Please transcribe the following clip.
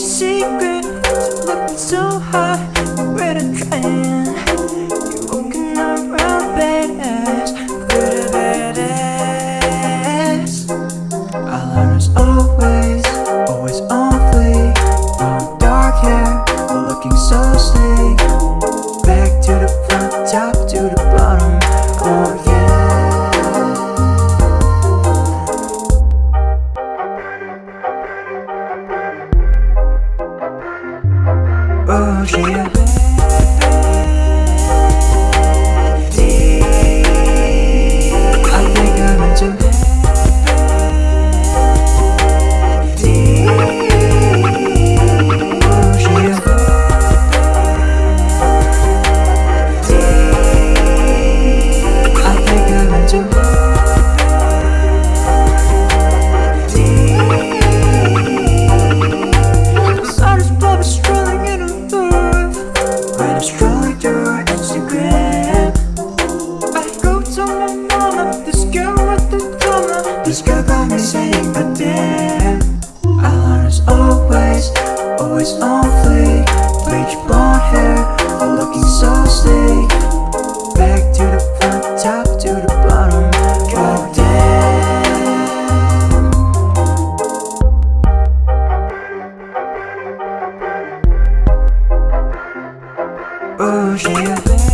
secret Looking so hot, we're a trend You're walking around is always, always dark hair, looking so sleek. Back to the Oh This girl got me saying, but damn Our is always, always on fleek. Bleach blonde hair, all looking so sleek. Back to the front, top to the bottom. God damn. Oh yeah